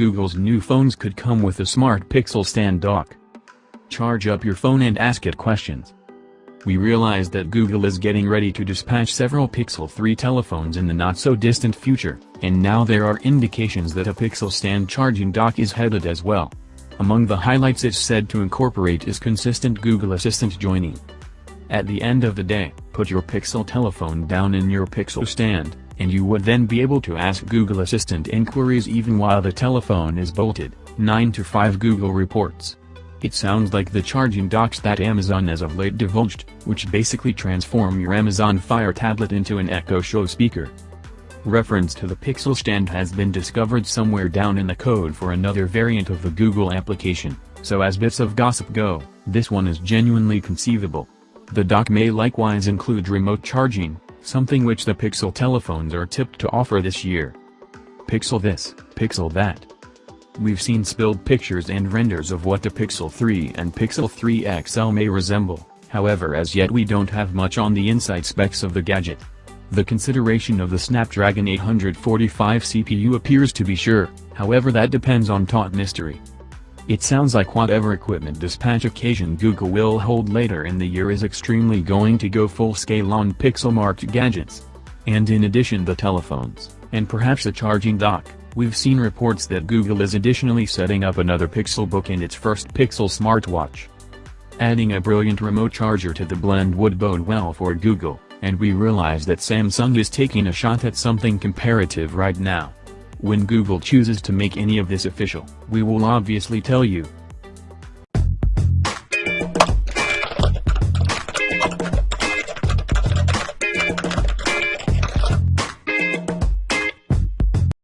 Google's new phones could come with a smart Pixel stand dock. Charge up your phone and ask it questions. We realize that Google is getting ready to dispatch several Pixel 3 telephones in the not-so-distant future, and now there are indications that a Pixel stand charging dock is headed as well. Among the highlights it's said to incorporate is consistent Google Assistant joining. At the end of the day, put your Pixel telephone down in your Pixel stand, and you would then be able to ask Google Assistant inquiries even while the telephone is bolted, 9 to 5 Google reports. It sounds like the charging docks that Amazon has of late divulged, which basically transform your Amazon Fire tablet into an Echo Show speaker. Reference to the Pixel stand has been discovered somewhere down in the code for another variant of the Google application, so as bits of gossip go, this one is genuinely conceivable. The dock may likewise include remote charging, something which the Pixel telephones are tipped to offer this year. Pixel this, Pixel that. We've seen spilled pictures and renders of what the Pixel 3 and Pixel 3 XL may resemble, however as yet we don't have much on the inside specs of the gadget. The consideration of the Snapdragon 845 CPU appears to be sure, however that depends on taut mystery. It sounds like whatever equipment dispatch occasion Google will hold later in the year is extremely going to go full-scale on pixel-marked gadgets. And in addition the telephones, and perhaps a charging dock, we've seen reports that Google is additionally setting up another Pixelbook and its first Pixel smartwatch. Adding a brilliant remote charger to the blend would bode well for Google, and we realize that Samsung is taking a shot at something comparative right now. When Google chooses to make any of this official, we will obviously tell you.